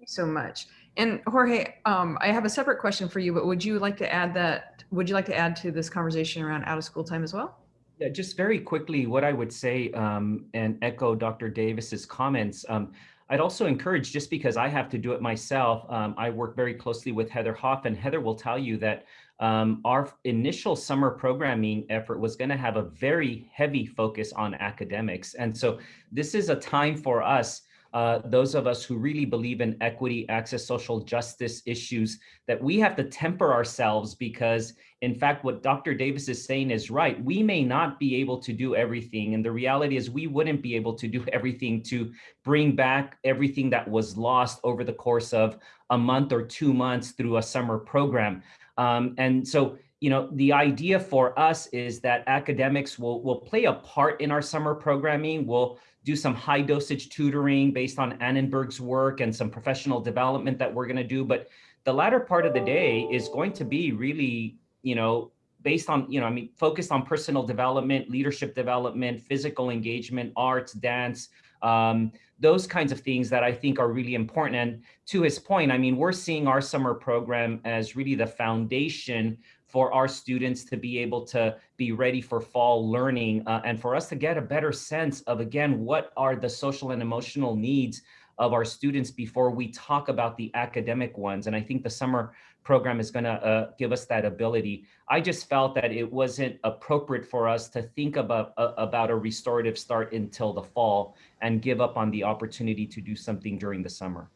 so much. And Jorge, um, I have a separate question for you, but would you like to add that, would you like to add to this conversation around out of school time as well? Yeah, just very quickly, what I would say um, and echo Dr. Davis's comments. Um, I'd also encourage, just because I have to do it myself, um, I work very closely with Heather Hough, and Heather will tell you that um, our initial summer programming effort was going to have a very heavy focus on academics. And so this is a time for us uh, those of us who really believe in equity, access, social justice issues, that we have to temper ourselves because, in fact, what Dr. Davis is saying is right. We may not be able to do everything. And the reality is we wouldn't be able to do everything to bring back everything that was lost over the course of a month or two months through a summer program. Um, and so you know, the idea for us is that academics will, will play a part in our summer programming. We'll do some high dosage tutoring based on Annenberg's work and some professional development that we're going to do. But the latter part of the day is going to be really, you know, based on, you know, I mean, focused on personal development, leadership development, physical engagement, arts, dance, um, those kinds of things that I think are really important. And to his point, I mean, we're seeing our summer program as really the foundation for our students to be able to be ready for fall learning uh, and for us to get a better sense of, again, what are the social and emotional needs of our students before we talk about the academic ones. And I think the summer program is gonna uh, give us that ability. I just felt that it wasn't appropriate for us to think about, uh, about a restorative start until the fall and give up on the opportunity to do something during the summer.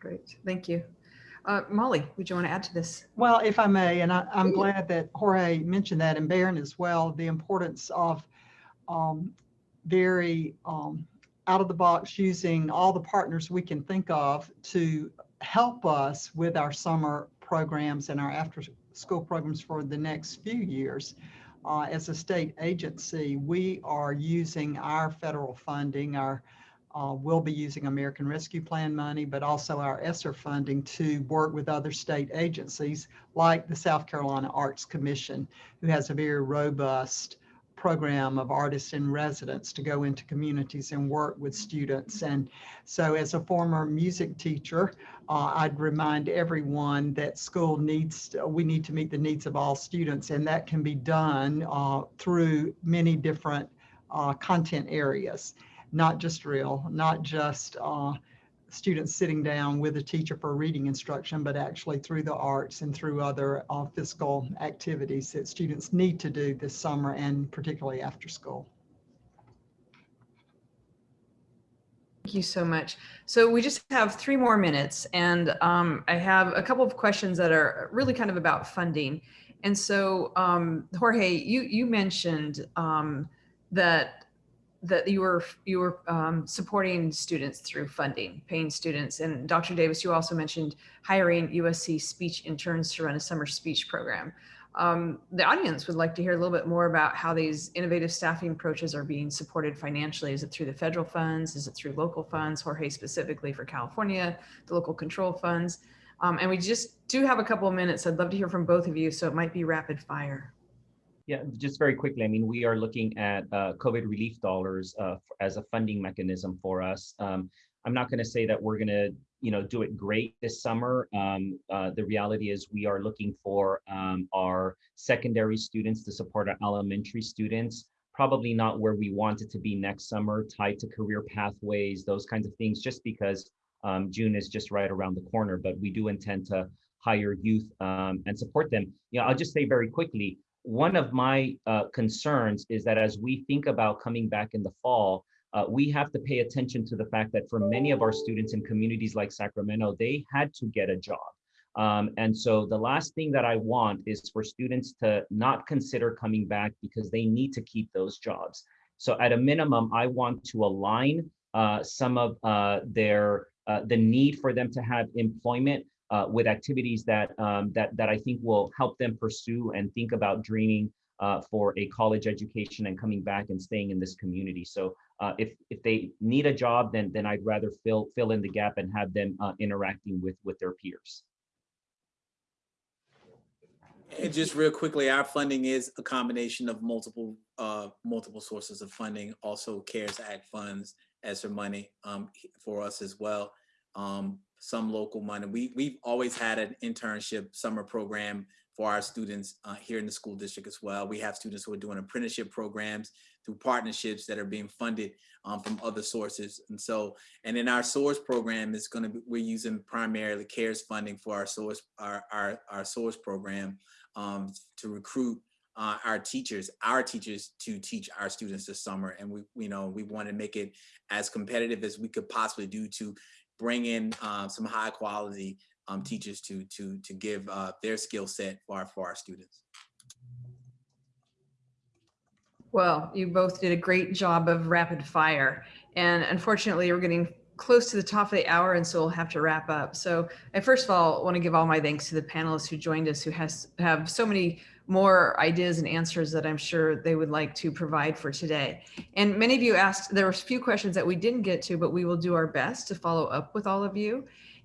Great, thank you. Uh, Molly, would you want to add to this? Well, if I may, and I, am glad that Jorge mentioned that and Baron as well, the importance of um, very um, out of the box using all the partners we can think of to help us with our summer programs and our after school programs for the next few years. Uh, as a state agency, we are using our federal funding, our uh, we'll be using American Rescue Plan money, but also our ESSER funding to work with other state agencies like the South Carolina Arts Commission, who has a very robust program of artists in residence to go into communities and work with students. And so as a former music teacher, uh, I'd remind everyone that school needs, we need to meet the needs of all students and that can be done uh, through many different uh, content areas, not just real, not just uh, students sitting down with a teacher for reading instruction, but actually through the arts and through other uh, physical activities that students need to do this summer and particularly after school. Thank you so much. So we just have three more minutes and um, I have a couple of questions that are really kind of about funding. And so um, Jorge, you, you mentioned um, that that you were you were um, supporting students through funding, paying students. And Dr. Davis, you also mentioned hiring USC speech interns to run a summer speech program. Um, the audience would like to hear a little bit more about how these innovative staffing approaches are being supported financially. Is it through the federal funds? Is it through local funds? Jorge specifically for California, the local control funds. Um, and we just do have a couple of minutes. I'd love to hear from both of you, so it might be rapid fire. Yeah, just very quickly, I mean, we are looking at uh, COVID relief dollars uh, as a funding mechanism for us. Um, I'm not going to say that we're going to, you know, do it great this summer. Um, uh, the reality is we are looking for um, our secondary students to support our elementary students, probably not where we want it to be next summer, tied to career pathways, those kinds of things, just because um, June is just right around the corner, but we do intend to hire youth um, and support them. You know, I'll just say very quickly, one of my uh, concerns is that as we think about coming back in the fall, uh, we have to pay attention to the fact that for many of our students in communities like Sacramento, they had to get a job. Um, and so the last thing that I want is for students to not consider coming back because they need to keep those jobs. So at a minimum, I want to align uh, some of uh, their, uh, the need for them to have employment uh, with activities that um, that that I think will help them pursue and think about dreaming uh, for a college education and coming back and staying in this community. So uh, if if they need a job, then then I'd rather fill fill in the gap and have them uh, interacting with with their peers. And just real quickly, our funding is a combination of multiple uh, multiple sources of funding, also CARES Act funds, ESSER money um, for us as well. Um, some local money. We, we've always had an internship summer program for our students uh, here in the school district as well. We have students who are doing apprenticeship programs through partnerships that are being funded um, from other sources. And so, and in our source program is gonna be, we're using primarily CARES funding for our source, our, our, our source program um, to recruit uh, our teachers, our teachers to teach our students this summer. And we, you know, we want to make it as competitive as we could possibly do to bring in uh, some high quality um, teachers to to to give uh, their skill set for our, for our students. Well, you both did a great job of rapid fire. And unfortunately, we're getting close to the top of the hour, and so we'll have to wrap up. So I first of all want to give all my thanks to the panelists who joined us, who has have so many more ideas and answers that I'm sure they would like to provide for today. And many of you asked, there were a few questions that we didn't get to, but we will do our best to follow up with all of you.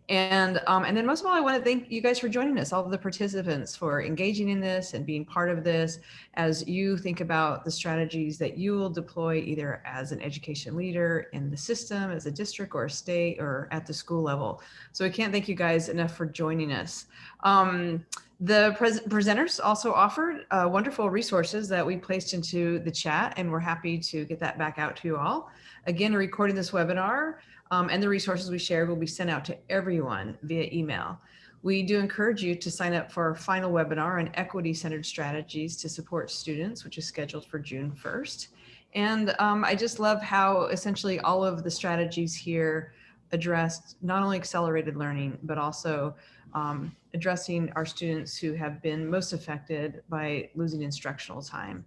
And, um, and then most of all, I want to thank you guys for joining us, all of the participants for engaging in this and being part of this as you think about the strategies that you will deploy either as an education leader in the system, as a district or a state or at the school level. So I can't thank you guys enough for joining us. Um, the pres presenters also offered uh, wonderful resources that we placed into the chat and we're happy to get that back out to you all. Again, recording this webinar um, and the resources we shared will be sent out to everyone via email. We do encourage you to sign up for our final webinar on equity-centered strategies to support students, which is scheduled for June 1st. And um, I just love how essentially all of the strategies here addressed not only accelerated learning, but also um, addressing our students who have been most affected by losing instructional time.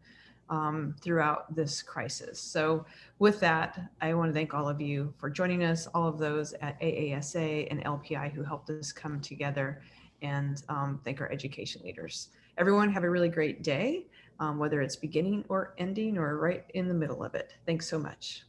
Um, throughout this crisis. So with that, I want to thank all of you for joining us, all of those at AASA and LPI who helped us come together and um, thank our education leaders. Everyone have a really great day, um, whether it's beginning or ending or right in the middle of it. Thanks so much.